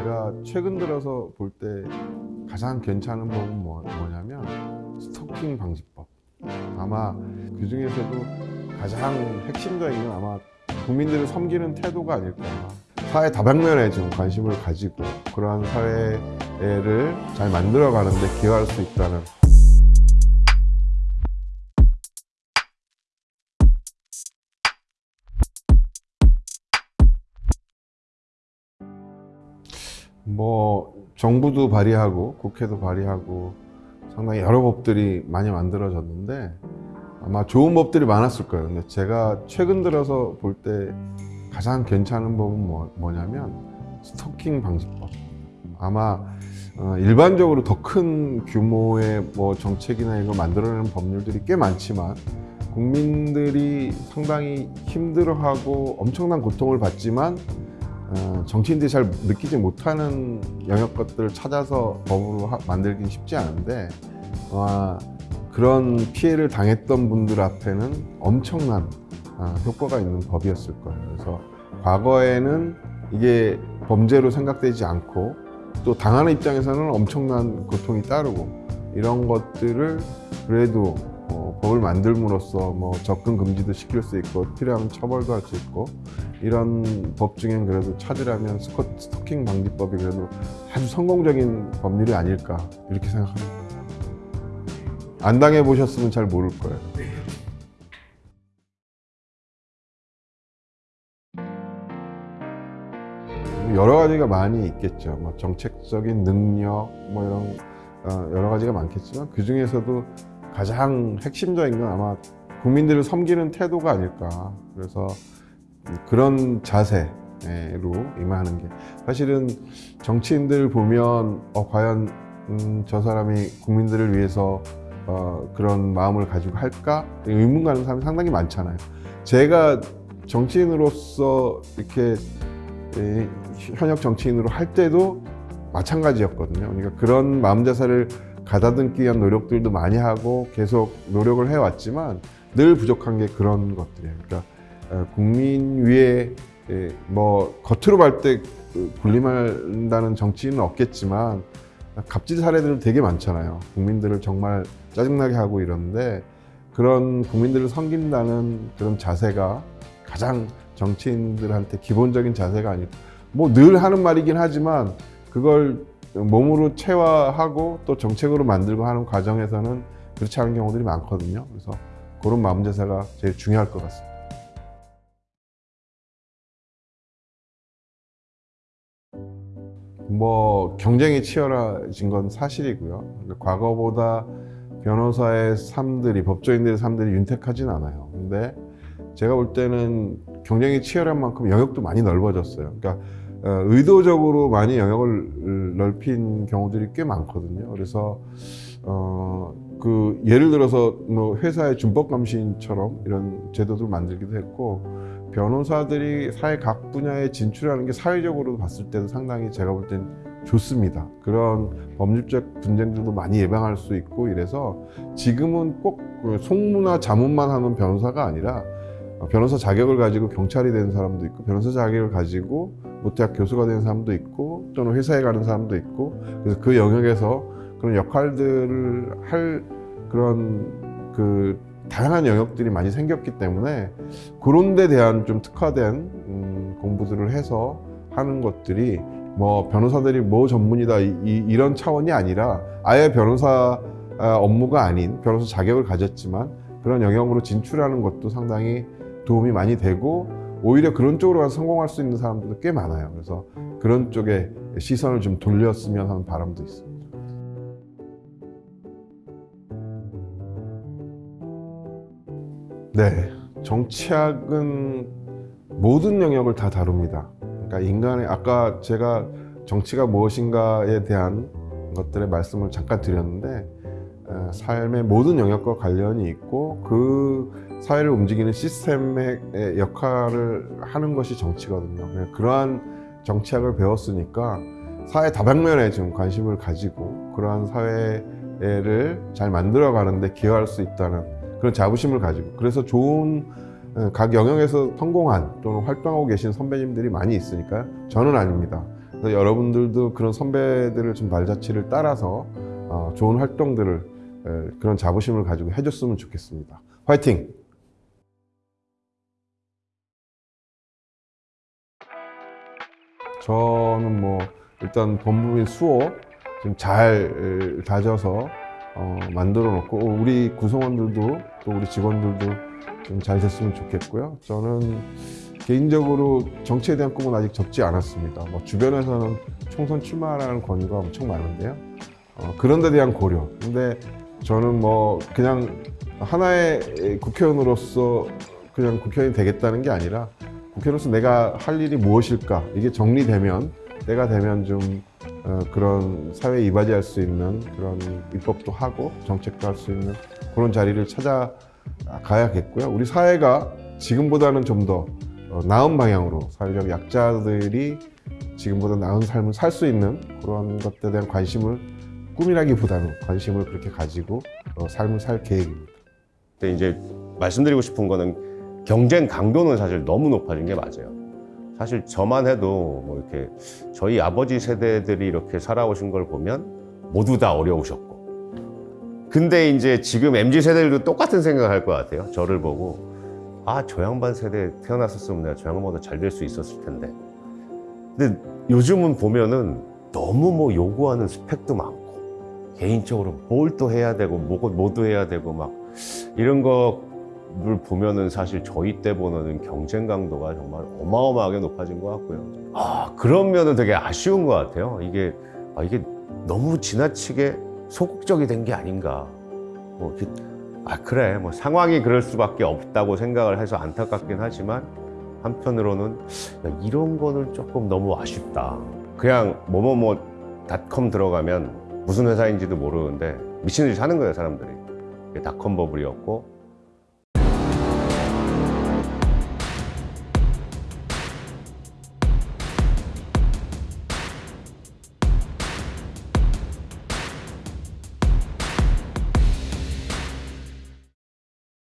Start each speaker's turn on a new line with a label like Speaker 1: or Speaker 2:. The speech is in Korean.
Speaker 1: 제가 최근 들어서 볼 때 가장 괜찮은 법은 뭐, 뭐냐면 스토킹 방지법. 아마 그 중에서도 가장 핵심적인 건 아마 국민들을 섬기는 태도가 아닐까. 사회 다방면에 좀 관심을 가지고 그러한 사회를 잘 만들어가는 데 기여할 수 있다는 뭐 정부도 발의하고 국회도 발의하고 상당히 여러 법들이 많이 만들어졌는데 아마 좋은 법들이 많았을 거예요. 근데 제가 최근 들어서 볼 때 가장 괜찮은 법은 뭐, 뭐냐면 스토킹 방지법. 아마 어, 일반적으로 더 큰 규모의 뭐 정책이나 이거 만들어내는 법률들이 꽤 많지만 국민들이 상당히 힘들어하고 엄청난 고통을 받지만 어, 정치인들이 잘 느끼지 못하는 영역 것들을 찾아서 법으로 하- 만들긴 쉽지 않은데 아마 그런 피해를 당했던 분들 앞에는 엄청난 아, 효과가 있는 법이었을 거예요. 그래서 과거에는 이게 범죄로 생각되지 않고 또 당하는 입장에서는 엄청난 고통이 따르고 이런 것들을 그래도 어, 법을 만들므로써 뭐 접근 금지도 시킬 수 있고 필요하면 처벌도 할 수 있고 이런 법 중엔 그래도 찾으라면 스코, 스토킹 방지법이 그래도 아주 성공적인 법률이 아닐까 이렇게 생각합니다. 안 당해 보셨으면 잘 모를 거예요. 여러 가지가 많이 있겠죠. 뭐 정책적인 능력, 뭐 이런 어, 여러 가지가 많겠지만 그 중에서도 가장 핵심적인 건 아마 국민들을 섬기는 태도가 아닐까. 그래서 그런 자세로 임하는 게 사실은 정치인들 보면 어, 과연 음, 저 사람이 국민들을 위해서 어, 그런 마음을 가지고 할까 의문 가는 사람이 상당히 많잖아요. 제가 정치인으로서 이렇게 이 현역 정치인으로 할 때도 마찬가지였거든요. 그러니까 그런 마음 자세를 가다듬기 위한 노력들도 많이 하고 계속 노력을 해왔지만 늘 부족한 게 그런 것들이에요. 그러니까 어, 국민 위에 예, 뭐 겉으로 볼 때 군림한다는 정치인은 없겠지만 갑질 사례들은 되게 많잖아요. 국민들을 정말 짜증나게 하고 이러는데 그런 국민들을 섬긴다는 그런 자세가 가장 정치인들한테 기본적인 자세가 아닐까. 뭐늘 하는 말이긴 하지만 그걸 몸으로 체화하고 또 정책으로 만들고 하는 과정에서는 그렇지 않은 경우들이 많거든요. 그래서 그런 마음 자세가 제일 중요할 것 같습니다. 뭐 경쟁이 치열해진 건 사실이고요. 과거보다 변호사의 삶들이 법조인들의 삶들이 윤택하진 않아요. 근데 제가 볼 때는 경쟁이 치열한 만큼 영역도 많이 넓어졌어요. 그러니까 어, 의도적으로 많이 영역을 넓힌 경우들이 꽤 많거든요. 그래서 어, 그 예를 들어서 뭐 회사의 준법감시인처럼 이런 제도들 만들기도 했고 변호사들이 사회 각 분야에 진출하는 게 사회적으로 봤을 때도 상당히 제가 볼 땐 좋습니다. 그런 법률적 분쟁들도 많이 예방할 수 있고 이래서 지금은 꼭그 송무나 자문만 하는 변호사가 아니라 변호사 자격을 가지고 경찰이 되는 사람도 있고 변호사 자격을 가지고 모태학 교수가 되는 사람도 있고 또는 회사에 가는 사람도 있고 그래서 그 영역에서 그런 역할들을 할 그런 그 다양한 영역들이 많이 생겼기 때문에 그런 데 대한 좀 특화된 음, 공부들을 해서 하는 것들이 뭐 변호사들이 뭐 전문이다 이, 런 차원이 아니라 아예 변호사 아, 업무가 아닌 변호사 자격을 가졌지만 그런 영역으로 진출하는 것도 상당히 도움이 많이 되고 오히려 그런 쪽으로 가서 성공할 수 있는 사람들도 꽤 많아요. 그래서 그런 쪽에 시선을 좀 돌렸으면 하는 바람도 있습니다. 네, 정치학은 모든 영역을 다 다룹니다. 그러니까 인간의 아까 제가 정치가 무엇인가에 대한 것들의 말씀을 잠깐 드렸는데 어, 삶의 모든 영역과 관련이 있고 그 사회를 움직이는 시스템의 역할을 하는 것이 정치거든요. 그러한 정치학을 배웠으니까 사회 다방면에 좀 관심을 가지고 그러한 사회를 잘 만들어 가는데 기여할 수 있다는 그런 자부심을 가지고 그래서 좋은 어, 각 영역에서 성공한 또는 활동하고 계신 선배님들이 많이 있으니까 저는 아닙니다. 그래서 여러분들도 그런 선배들을 좀 발자취를 따라서 어, 좋은 활동들을 에, 그런 자부심을 가지고 해줬으면 좋겠습니다. 화이팅! 저는 뭐 일단 본부인 수호 지금 잘 에, 다져서 어, 만들어 놓고 우리 구성원들도 또 우리 직원들도 좀 잘 됐으면 좋겠고요. 저는 개인적으로 정치에 대한 꿈은 아직 접지 않았습니다. 뭐 주변에서는 총선 출마라는 권유가 엄청 많은데요. 어, 그런 데 대한 고려. 근데 저는 뭐 그냥 하나의 국회의원으로서 그냥 국회의원이 되겠다는 게 아니라 국회의원으로서 내가 할 일이 무엇일까 이게 정리되면 때가 되면 좀 어, 그런 사회에 이바지할 수 있는 그런 입법도 하고 정책도 할 수 있는 그런 자리를 찾아가야겠고요. 우리 사회가 지금보다는 좀더 어, 나은 방향으로 사회적 약자들이 지금보다 나은 삶을 살 수 있는 그런 것들에 대한 관심을 꿈이라기보다는 관심을 그렇게 가지고 어, 삶을 살 계획입니다.
Speaker 2: 근데 이제 말씀드리고 싶은 거는 경쟁 강도는 사실 너무 높아진 게 맞아요. 사실 저만 해도 뭐 이렇게 저희 아버지 세대들이 이렇게 살아오신 걸 보면 모두 다 어려우셨고. 근데 이제 지금 MZ 세대들도 똑같은 생각을 할 것 같아요. 저를 보고 아, 저 양반 세대 태어났었으면 내가 저 양반보다 잘 될 수 있었을 텐데. 근데 요즘은 보면은 너무 뭐 요구하는 스펙도 많고 개인적으로 뭘 또 해야 되고 뭐, 뭐도 해야 되고 막 이런 거를 보면은 사실 저희 때보다는 경쟁 강도가 정말 어마어마하게 높아진 것 같고요. 아, 그런 면은 되게 아쉬운 것 같아요. 이게, 아, 이게 너무 지나치게 소극적이 된 게 아닌가. 뭐, 이렇게, 아, 그래. 뭐 상황이 그럴 수밖에 없다고 생각을 해서 안타깝긴 하지만 한편으로는 야, 이런 거는 조금 너무 아쉽다. 그냥 뭐뭐뭐.닷컴 들어가면 무슨 회사인지도 모르는데 미친 듯이 사는 거예요, 사람들이. 닷컴 버블이었고